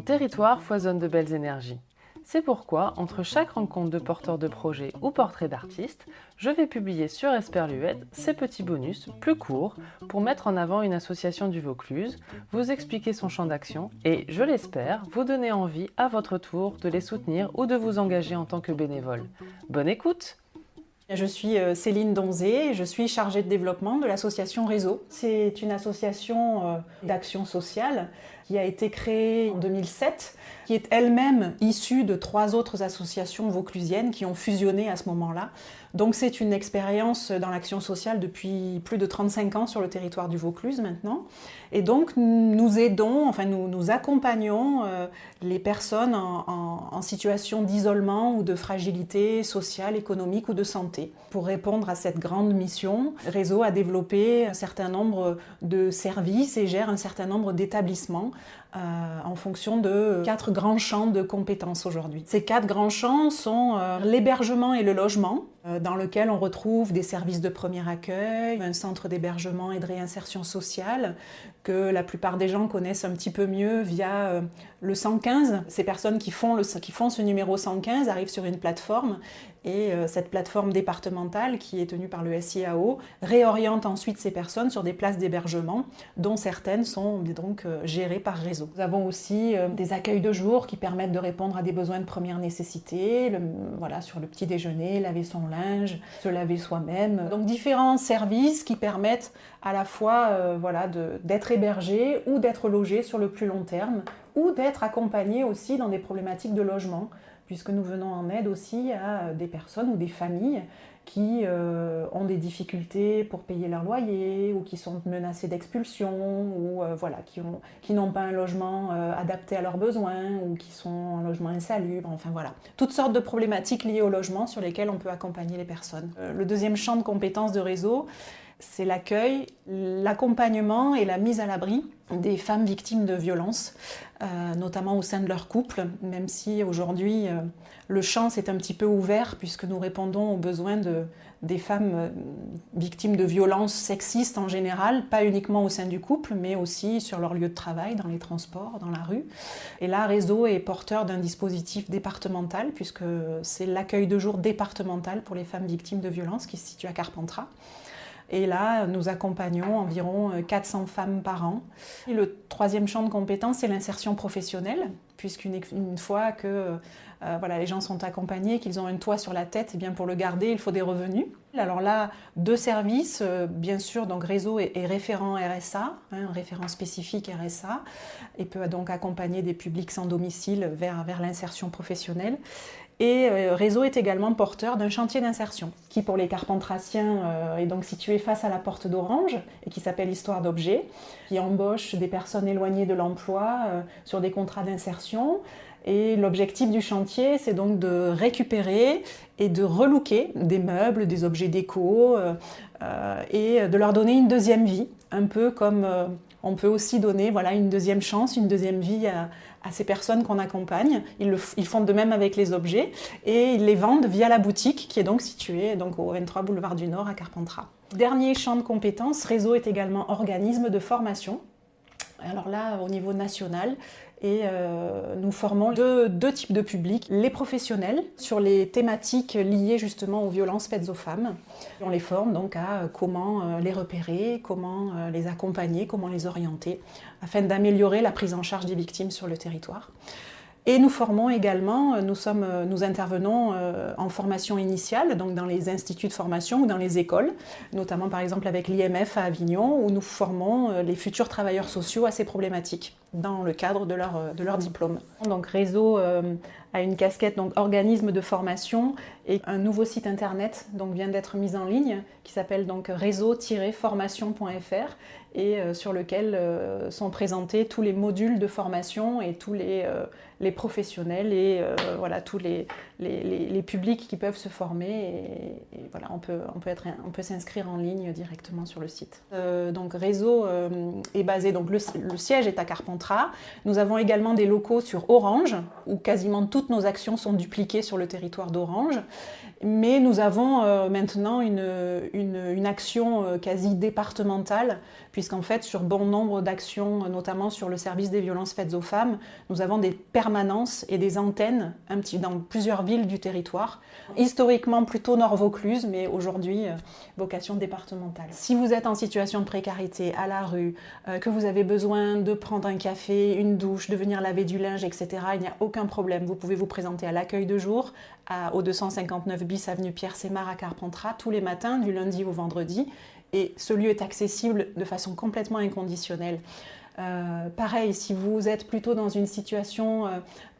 Territoire foisonne de belles énergies. C'est pourquoi, entre chaque rencontre de porteurs de projets ou portraits d'artistes, je vais publier sur Esperluette ces petits bonus plus courts pour mettre en avant une association du Vaucluse, vous expliquer son champ d'action et, je l'espère, vous donner envie à votre tour de les soutenir ou de vous engager en tant que bénévole. Bonne écoute je suis euh, Céline Donzé, je suis chargée de développement de l'association Réseau. C'est une association euh, d'action sociale qui a été créée en 2007, qui est elle-même issue de trois autres associations vauclusiennes qui ont fusionné à ce moment-là. Donc c'est une expérience dans l'action sociale depuis plus de 35 ans sur le territoire du Vaucluse maintenant. Et donc nous aidons, enfin nous, accompagnons euh, les personnes en, situation d'isolement ou de fragilité sociale, économique ou de santé. Pour répondre à cette grande mission, Réseau a développé un certain nombre de services et gère un certain nombre d'établissements euh, en fonction de quatre grands champs de compétences aujourd'hui. Ces quatre grands champs sont euh, l'hébergement et le logement, dans lequel on retrouve des services de premier accueil, un centre d'hébergement et de réinsertion sociale, que la plupart des gens connaissent un petit peu mieux via le 115. Ces personnes qui font, ce numéro 115 arrivent sur une plateforme et euh, cette plateforme départementale qui est tenue par le SIAO réoriente ensuite ces personnes sur des places d'hébergement dont certaines sont donc euh, gérées par réseau. Nous avons aussi euh, des accueils de jour qui permettent de répondre à des besoins de première nécessité, voilà, sur le petit déjeuner, laver son linge, se laver soi-même. Donc différents services qui permettent à la fois voilà, d'être hébergé ou d'être logé sur le plus long terme ou d'être accompagné aussi dans des problématiques de logement puisque nous venons en aide aussi à des personnes ou des familles qui euh, ont des difficultés pour payer leur loyer ou qui sont menacées d'expulsion ou euh, voilà, qui n'ont pas un logement euh, adapté à leurs besoins ou qui sont en logement insalubre, enfin voilà. Toutes sortes de problématiques liées au logement sur lesquelles on peut accompagner les personnes. le deuxième champ de compétences de réseau, c'est l'accueil, l'accompagnement et la mise à l'abri des femmes victimes de violences, euh, notamment au sein de leur couple, même si aujourd'hui euh, le champ s'est un petit peu ouvert puisque nous répondons aux besoins de, des femmes euh, victimes de violences sexistes en général, pas uniquement au sein du couple, mais aussi sur leur lieu de travail, dans les transports, dans la rue. Et là, Réseau est porteur d'un dispositif départemental puisque c'est l'accueil de jour départemental pour les femmes victimes de violences qui se situe à Carpentras. Et là, nous accompagnons environ 400 euh, femmes par an. le troisième champ de compétences, c'est l'insertion professionnelle, puisqu'une une fois que euh, voilà, les gens sont accompagnés, qu'ils ont un toit sur la tête, et eh bien pour le garder, il faut des revenus. Alors là, deux services, euh, bien sûr, donc réseau est, référent RSA, hein, référent spécifique RSA, et peut donc accompagner des publics sans domicile vers, vers l'insertion professionnelle. Et euh, Réseau est également porteur d'un chantier d'insertion qui, pour les carpentraciens, euh, est donc situé face à la porte d'Orange et qui s'appelle Histoire d'objets, qui embauche des personnes éloignées de l'emploi euh, sur des contrats d'insertion. Et l'objectif du chantier, c'est donc de récupérer et de relooker des meubles, des objets déco et de leur donner une deuxième vie, un peu comme on peut aussi donner voilà, une deuxième chance, une deuxième vie à, ces personnes qu'on accompagne. Ils, font de même avec les objets et ils les vendent via la boutique qui est donc située donc, au 23 boulevard du Nord à Carpentras. Dernier champ de compétences, Réseau est également organisme de formation. Alors là, au niveau national, et euh, nous formons deux, types de publics. Les professionnels sur les thématiques liées justement aux violences faites aux femmes. On les forme donc à comment euh, les repérer, comment euh, les accompagner, comment les orienter afin d'améliorer la prise en charge des victimes sur le territoire. Et nous formons également, nous, sommes, nous intervenons en formation initiale, donc dans les instituts de formation ou dans les écoles, notamment par exemple avec l'IMF à Avignon, où nous formons les futurs travailleurs sociaux à ces problématiques dans le cadre de leur, de leur diplôme. Donc Réseau euh, a une casquette donc organisme de formation et un nouveau site internet donc vient d'être mis en ligne qui s'appelle donc réseau-formation.fr et euh, sur lequel euh, sont présentés tous les modules de formation et tous les, les professionnels et voilà tous les, les, publics qui peuvent se former et, voilà on peut, on peut, être, on peut s'inscrire en ligne directement sur le site. donc Réseau est basé, donc le, le siège est à Carpentras nous avons également des locaux sur Orange, où quasiment toutes toutes nos actions sont dupliquées sur le territoire d'Orange. Mais nous avons euh, maintenant une, une, action euh, quasi départementale, puisqu'en fait, sur bon nombre d'actions, notamment sur le service des violences faites aux femmes, nous avons des permanences et des antennes un petit, dans plusieurs villes du territoire. Historiquement plutôt Nord-Vaucluse, mais aujourd'hui, euh, vocation départementale. Si vous êtes en situation de précarité, à la rue, que vous avez besoin de prendre un café, une douche, de venir laver du linge, etc., il n'y a aucun problème. Vous pouvez vous présenter à l'accueil de jour, au 259 bis avenue Pierre Sémar à Carpentras, tous les matins, du lundi au vendredi. Et ce lieu est accessible de façon complètement inconditionnelle. Euh, pareil, si vous êtes plutôt dans une situation euh,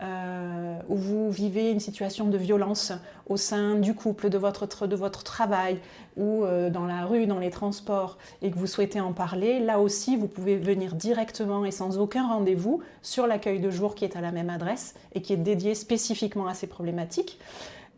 euh, où vous vivez une situation de violence au sein du couple, de votre, de votre travail ou dans la rue, dans les transports, et que vous souhaitez en parler, là aussi, vous pouvez venir directement et sans aucun rendez-vous sur l'accueil de jour qui est à la même adresse et qui est dédié spécifiquement à ces problématiques.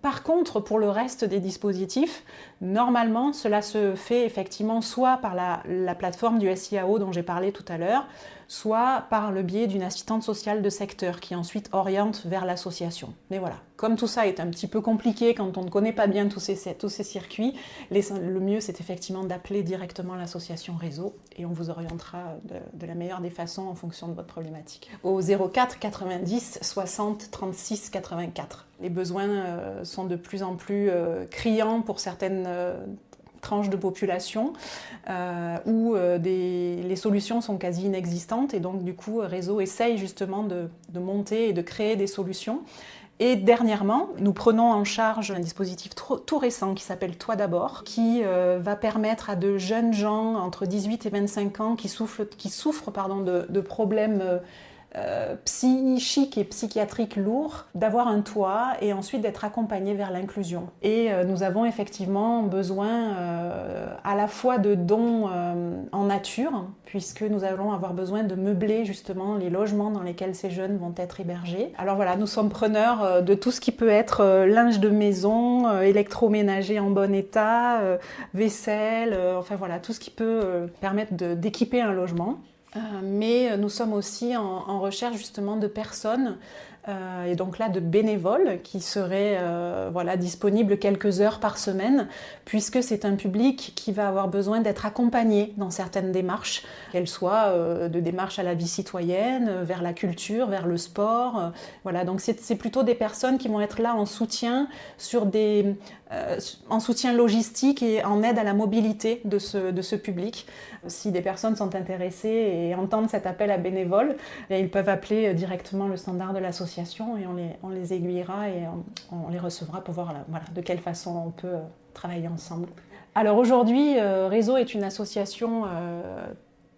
Par contre, pour le reste des dispositifs, normalement, cela se fait effectivement soit par la, plateforme du SIAO dont j'ai parlé tout à l'heure, soit par le biais d'une assistante sociale de secteur qui ensuite oriente vers l'association. Mais voilà, comme tout ça est un petit peu compliqué quand on ne connaît pas bien tous ces, circuits, le mieux c'est effectivement d'appeler directement l'association réseau et on vous orientera de, la meilleure des façons en fonction de votre problématique. Au 04 90 60 36 84. Les besoins euh, sont de plus en plus euh, criants pour certaines euh, tranches de population où les solutions sont quasi inexistantes et donc du coup Réseau essaye justement de, monter et de créer des solutions. Et dernièrement, nous prenons en charge un dispositif tout récent qui s'appelle Toi d'abord, qui va permettre à de jeunes gens entre 18 et 25 ans qui souffrent, qui souffrent pardon, de, problèmes euh, psychique et psychiatrique lourd, d'avoir un toit et ensuite d'être accompagné vers l'inclusion. Et euh, nous avons effectivement besoin euh, à la fois de dons en nature, puisque nous allons avoir besoin de meubler justement les logements dans lesquels ces jeunes vont être hébergés. Alors voilà, nous sommes preneurs de tout ce qui peut être linge de maison, électroménager en bon état, vaisselle, enfin voilà, tout ce qui peut permettre d'équiper un logement. Euh, mais nous sommes aussi en, recherche justement de personnes euh, et donc là de bénévoles qui seraient euh, voilà, disponibles quelques heures par semaine, puisque c'est un public qui va avoir besoin d'être accompagné dans certaines démarches, qu'elles soient de démarches à la vie citoyenne, vers la culture, vers le sport. voilà, donc c'est plutôt des personnes qui vont être là en soutien sur des, en soutien logistique et en aide à la mobilité de ce, de ce public. Si des personnes sont intéressées et entendent cet appel à bénévoles, eh ils peuvent appeler directement le standard de l'association et on les, on les, aiguillera et on, les recevra pour voir voilà, de quelle façon on peut euh, travailler ensemble. Alors aujourd'hui, euh, Réseau est une association euh,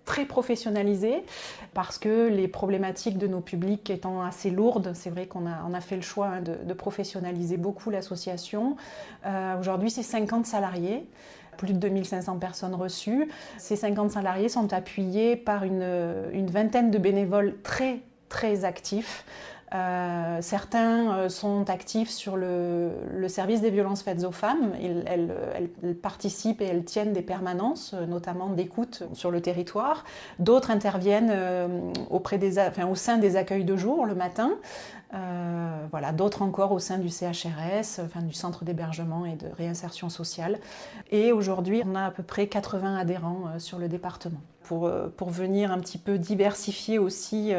très professionnalisée parce que les problématiques de nos publics étant assez lourdes, c'est vrai qu'on a, fait le choix hein, de, professionnaliser beaucoup l'association. Aujourd'hui, c'est 50 salariés plus de 2500 personnes reçues. Ces 50 salariés sont appuyés par une vingtaine de bénévoles très très actifs euh, certains euh, sont actifs sur le, service des violences faites aux femmes. elles, participent et elles tiennent des permanences, euh, notamment d'écoute sur le territoire. D'autres interviennent auprès des, enfin, au sein des accueils de jour le matin. voilà, d'autres encore au sein du CHRS, enfin, du centre d'hébergement et de réinsertion sociale. Et aujourd'hui, on a à peu près 80 adhérents sur le département. Pour, pour, venir un petit peu diversifier aussi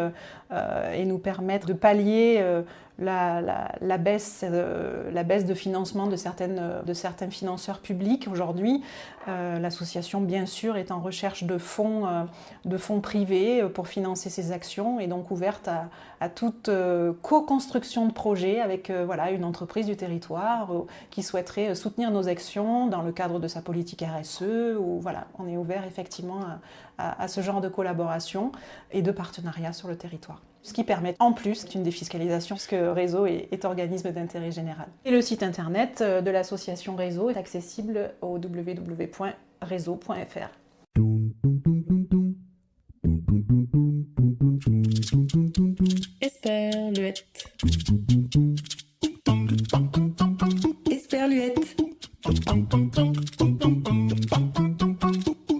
et nous permettre de pallier la, baisse, euh, la baisse de financement de, certaines, de certains financeurs publics aujourd'hui. Euh, l'association, bien sûr, est en recherche de fonds, euh, de fonds privés pour financer ses actions et donc ouverte à, toute co-construction de projets avec voilà, une entreprise du territoire qui souhaiterait soutenir nos actions dans le cadre de sa politique RSE. Ou, voilà, on est ouvert effectivement à, à ce genre de collaboration et de partenariat sur le territoire ce qui permet en plus une défiscalisation, parce que Réseau est, organisme d'intérêt général. Et le site internet euh, de l'association Réseau est accessible au www.réseau.fr.